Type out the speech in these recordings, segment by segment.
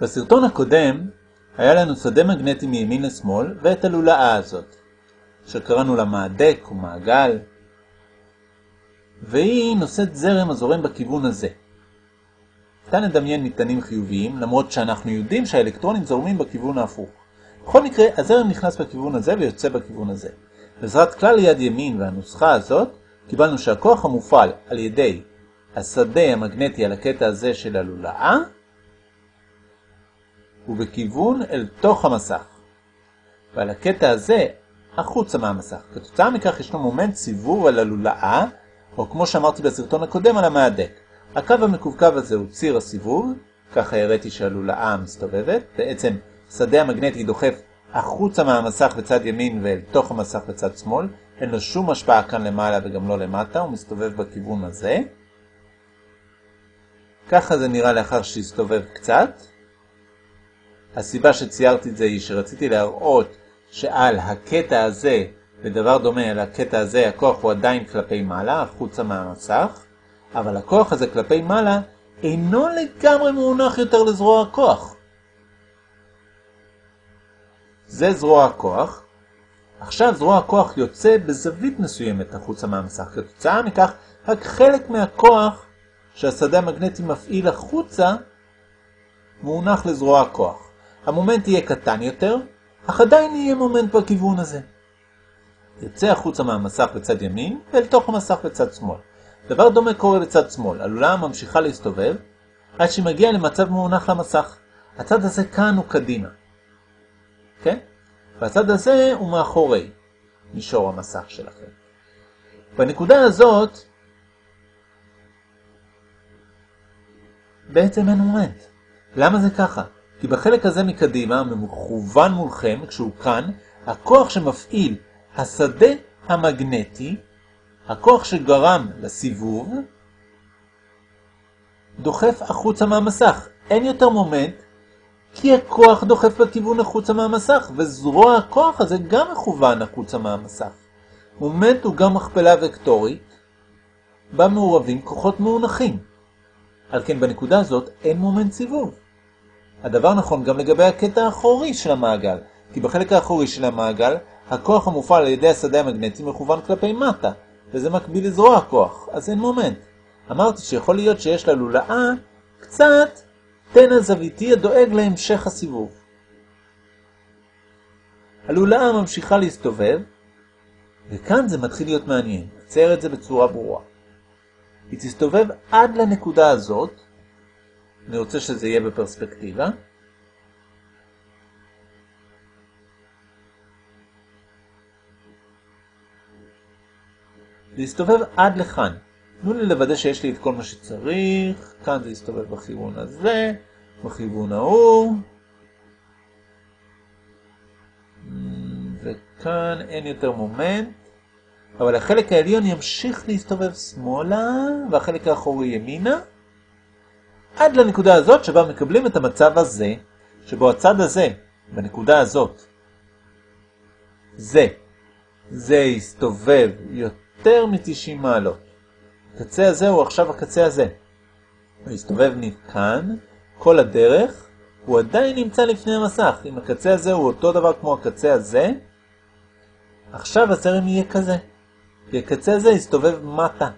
בסרטון הקודם היה לנו שדה מגנטי מימין לשמאל ואת הלולאה הזאת, שקראנו לה מעדק או מעגל, והיא נושאת זרם הזורם בכיוון הזה. ניתן לדמיין מטענים חיוביים, למרות שאנחנו יודעים שהאלקטרונים זורמים בכיוון ההפוך. בכל מקרה, הזרם נכנס בכיוון הזה ויוצא בכיוון הזה. בעזרת כלל יד ימין והנוסחה הזאת, קיבלנו שהכוח המופעל על ידי השדה המגנטי על הקטע הזה של הלולאה, הוא בכיוון אל תוך המסך. ועל הקטע הזה, החוצה מהמסך. כתוצאה מכך ישנו מומנט סיבוב על הלולאה, או כמו שאמרתי בסרטון הקודם על המהדק. הקו המקווקו הזה הוא ציר הסיבוב, ככה הראיתי שהלולאה מסתובבת, בעצם שדה המגנטי דוחף החוצה מהמסך בצד ימין ואל תוך המסך בצד שמאל, אין לו שום השפעה כאן למעלה וגם לא למטה, הוא מסתובב בכיוון הזה. ככה זה נראה לאחר שהסתובב קצת. הסיבה שציירתי את זה היא שרציתי להראות שעל הקטע הזה, בדבר דומה על הקטע הזה, הכוח הוא עדיין כלפי מעלה, החוצה מהמסך, אבל הכוח הזה כלפי מעלה אינו לגמרי מונח יותר לזרוע הכוח. זה זרוע הכוח. עכשיו זרוע הכוח יוצא בזווית מסוימת החוצה מהמסך. כתוצאה מכך, רק חלק מהכוח שהשדה המגנטי מפעיל החוצה מאונך לזרוע הכוח. המומנט יהיה קטן יותר, אך עדיין יהיה מומנט בכיוון הזה. יוצא החוצה מהמסך בצד ימין ואל תוך המסך בצד שמאל. דבר דומה קורה בצד שמאל, הלולאה ממשיכה להסתובב עד שהיא מגיעה למצב מאונך למסך. הצד הזה כאן הוא קדימה. כן? והצד הזה הוא מאחורי מישור המסך שלכם. בנקודה הזאת בעצם אין מומנט. למה זה ככה? כי בחלק הזה מקדימה, מכוון מולכם, כשהוא כאן, הכוח שמפעיל השדה המגנטי, הכוח שגרם לסיבוב, דוחף החוצה מהמסך. אין יותר מומנט, כי הכוח דוחף בכיוון החוצה מהמסך, וזרוע הכוח הזה גם מכוון החוצה מהמסך. מומנט הוא גם מכפלה וקטורית, בה מעורבים כוחות מאונכים. על כן בנקודה הזאת אין מומנט סיבוב. הדבר נכון גם לגבי הקטע האחורי של המעגל, כי בחלק האחורי של המעגל, הכוח המופעל על ידי השדה המגנטי מכוון כלפי מטה, וזה מקביל לזרוע הכוח, אז אין מומנט. אמרתי שיכול להיות שיש ללולאה קצת תנע זוויתי הדואג להמשך הסיבוב. הלולאה ממשיכה להסתובב, וכאן זה מתחיל להיות מעניין. נצייר את זה בצורה ברורה. היא תסתובב עד לנקודה הזאת, אני רוצה שזה יהיה בפרספקטיבה. להסתובב עד לכאן. תנו לי לוודא שיש לי את כל מה שצריך, כאן זה יסתובב בכיוון הזה, בכיוון ההוא, וכאן אין יותר מומנט, אבל החלק העליון ימשיך להסתובב שמאלה, והחלק האחורי ימינה, עד לנקודה הזאת שבה מקבלים את המצב הזה, שבו הצד הזה, בנקודה הזאת, זה, זה יסתובב יותר מ-90 מעלות. הקצה הזה הוא עכשיו הקצה הזה. הוא יסתובב מכאן, כל הדרך, הוא עדיין נמצא לפני המסך. אם הקצה הזה הוא אותו דבר כמו הקצה הזה, עכשיו הזרם יהיה כזה. כי הקצה הזה יסתובב מטה.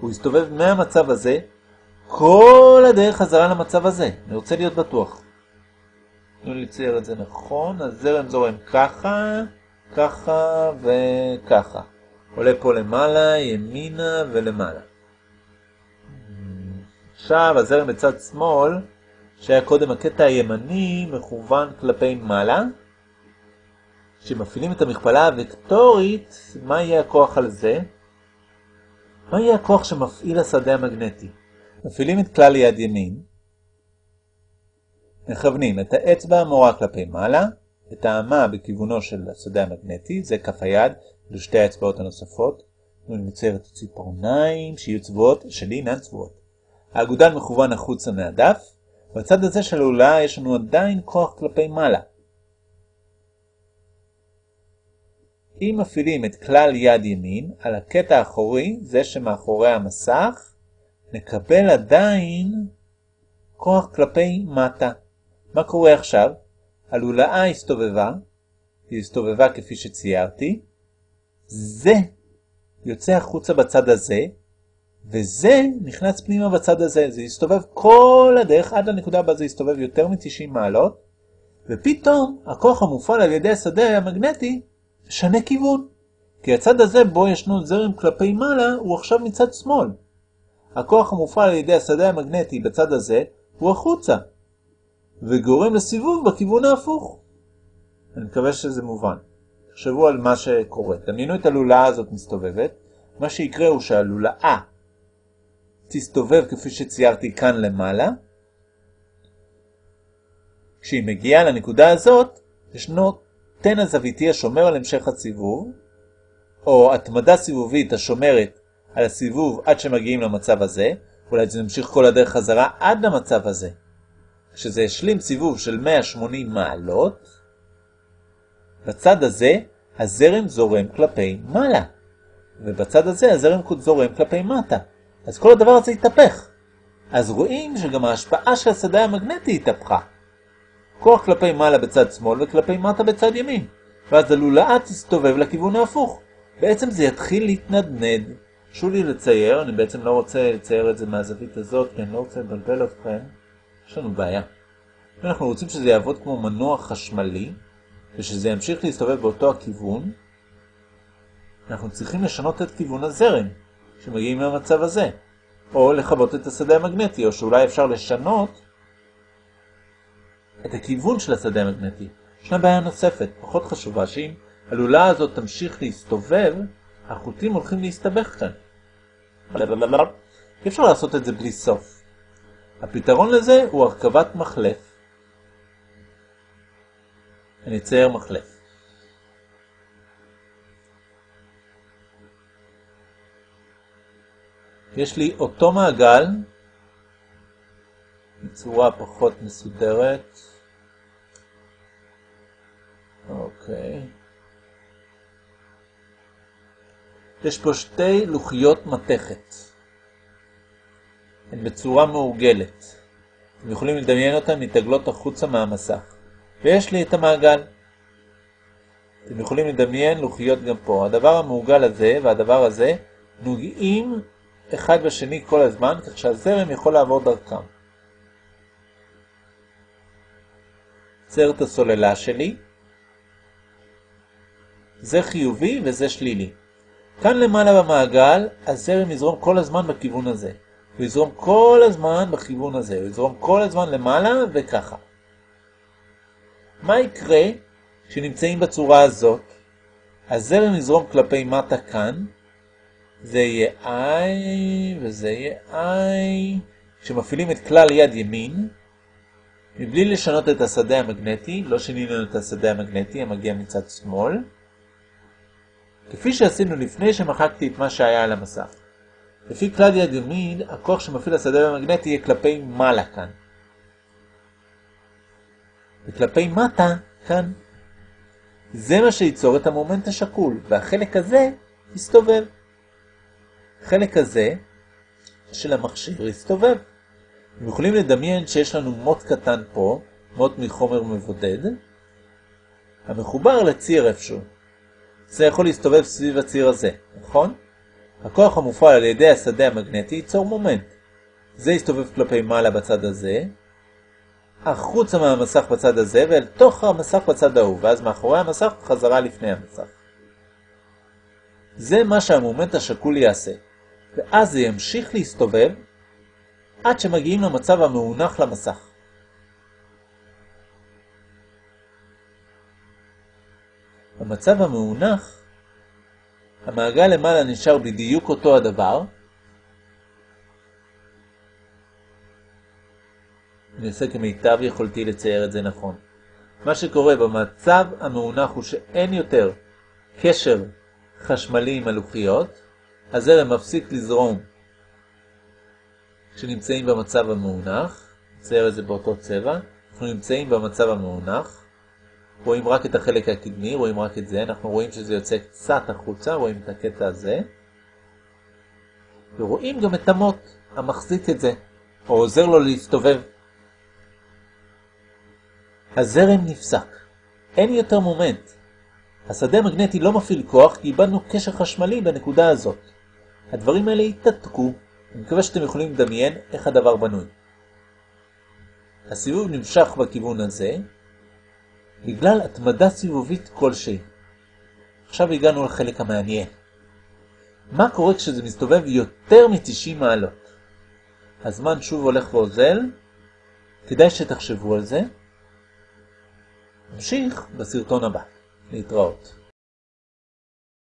הוא יסתובב מהמצב הזה, כל הדרך חזרה למצב הזה. אני רוצה להיות בטוח. תנו לי לצייר את זה נכון, הזרם זורם ככה, ככה וככה. עולה פה למעלה, ימינה ולמעלה. עכשיו הזרם בצד שמאל, שהיה קודם הקטע הימני, מכוון כלפי מעלה. כשמפעילים את המכפלה הוקטורית, מה יהיה הכוח על זה? מה יהיה הכוח שמפעיל השדה המגנטי? מפעילים את כלל יד ימין, מכוונים את האצבע המורה כלפי מעלה, את האמה בכיוונו של השדה המגנטי, זה כף היד, לשתי האצבעות הנוספות. נצייר את הציפורניים שיהיו צבועות, שלי אינן צבועות. האגודל מכוון החוצה מהדף, בצד הזה של הלולאה יש לנו עדיין כוח כלפי מעלה. אם מפעילים את כלל יד ימין על הקטע האחורי, זה שמאחורי המסך, נקבל עדיין כוח כלפי מטה. מה קורה עכשיו? הלולאה הסתובבה, היא הסתובבה כפי שציירתי, זה יוצא החוצה בצד הזה, וזה נכנס פנימה בצד הזה. זה יסתובב כל הדרך עד לנקודה הבאה זה יסתובב יותר מ-90 מעלות, ופתאום הכוח המופעל על ידי השדה המגנטי משנה כיוון. כי הצד הזה בו ישנו זרם כלפי מעלה הוא עכשיו מצד שמאל. הכוח המופעל על ידי השדה המגנטי בצד הזה הוא החוצה, וגורם לסיבוב בכיוון ההפוך. אני מקווה שזה מובן. תחשבו על מה שקורה. דמיינו את הלולאה הזאת מסתובבת. מה שיקרה הוא שהלולאה תסתובב כפי שציירתי כאן למעלה. כשהיא מגיעה לנקודה הזאת, ישנו תן הזוויתי השומר על המשך הסיבוב, או התמדה סיבובית השומרת על הסיבוב עד שמגיעים למצב הזה, אולי זה נמשיך כל הדרך חזרה עד למצב הזה. כשזה השלים סיבוב של 180 מעלות, בצד הזה הזרם זורם כלפי מעלה, ובצד הזה הזרם זורם כלפי מטה. אז כל הדבר הזה התהפך. אז רואים שגם ההשפעה של השדה המגנטי התהפכה. כוח כלפי מעלה בצד שמאל וכלפי מטה בצד ימין, ואז הלולאה תסתובב לכיוון ההפוך. בעצם זה יתחיל להתנדנד. חשוב לי לצייר, אני בעצם לא רוצה לצייר את זה מהזווית הזאת, כי אני לא רוצה לבלבל אתכם. יש לנו בעיה. אנחנו רוצים שזה יעבוד כמו מנוע חשמלי, ושזה ימשיך להסתובב באותו הכיוון, אנחנו צריכים לשנות את כיוון הזרם, שמגיעים למצב הזה, או לכבות את השדה המגנטי, או שאולי אפשר לשנות את הכיוון של השדה המגנטי. ישנה בעיה נוספת, פחות חשובה, שאם הלולה הזאת תמשיך להסתובב, החוטים הולכים להסתבך כאן. אי אפשר לעשות את זה בלי סוף. הפתרון לזה הוא הרכבת מחלף. אני אצייר מחלף. יש לי אותו מעגל בצורה פחות מסודרת. אוקיי. יש פה שתי לוחיות מתכת. הן בצורה מעוגלת. אתם יכולים לדמיין אותן מתגלות החוצה מהמסך. ויש לי את המעגל. אתם יכולים לדמיין לוחיות גם פה. הדבר המעוגל הזה והדבר הזה נוגעים אחד בשני כל הזמן, כך שהזרם יכול לעבור דרכם. צייר את הסוללה שלי. זה חיובי וזה שלילי. כאן למעלה במעגל, הזרם יזרום כל הזמן בכיוון הזה. הוא יזרום כל הזמן בכיוון הזה, הוא יזרום כל הזמן למעלה וככה. מה יקרה כשנמצאים בצורה הזאת? הזרם יזרום כלפי מטה כאן, זה יהיה I וזה יהיה I. כשמפעילים את כלל יד ימין, מבלי לשנות את השדה המגנטי, לא שינינו את השדה המגנטי המגיע מצד שמאל, כפי שעשינו לפני שמחקתי את מה שהיה על המסך. לפי כלל יד ימין, הכוח שמפעיל השדה המגנטי יהיה כלפי מעלה כאן. וכלפי מטה, כאן. זה מה שייצור את המומנט השקול, והחלק הזה יסתובב. החלק הזה של המכשיר יסתובב. אתם יכולים לדמיין שיש לנו מוט קטן פה, מוט מחומר מבודד, המחובר לציר איפשהו. זה יכול להסתובב סביב הציר הזה, נכון? הכוח המופעל על ידי השדה המגנטי ייצור מומנט. זה יסתובב כלפי מעלה בצד הזה, החוצה מהמסך בצד הזה ואל תוך המסך בצד ההוא, ואז מאחורי המסך חזרה לפני המסך. זה מה שהמומנט השקול יעשה, ואז זה ימשיך להסתובב עד שמגיעים למצב המאונח למסך. במצב המאונח, המעגל למעלה נשאר בדיוק אותו הדבר, אני עושה כמיטב יכולתי לצייר את זה נכון. מה שקורה במצב המאונח הוא שאין יותר קשר חשמלי עם הלוחיות, הזרם מפסיק לזרום כשנמצאים במצב המאונח, נצייר את זה באותו צבע, אנחנו נמצאים במצב המאונח, רואים רק את החלק הקדמי, רואים רק את זה, אנחנו רואים שזה יוצא קצת החוצה, רואים את הקטע הזה, ורואים גם את המוט המחזיק את זה, או עוזר לו להסתובב הזרם נפסק. אין יותר מומנט. השדה המגנטי לא מפעיל כוח כי איבדנו קשר חשמלי בנקודה הזאת. הדברים האלה יתתקו. אני מקווה שאתם יכולים לדמיין איך הדבר בנוי. הסיבוב נמשך בכיוון הזה בגלל התמדה סיבובית כלשהי. עכשיו הגענו לחלק המעניין. מה קורה כשזה מסתובב יותר מ-90 מעלות? הזמן שוב הולך ואוזל, כדאי שתחשבו על זה. נמשיך בסרטון הבא. להתראות.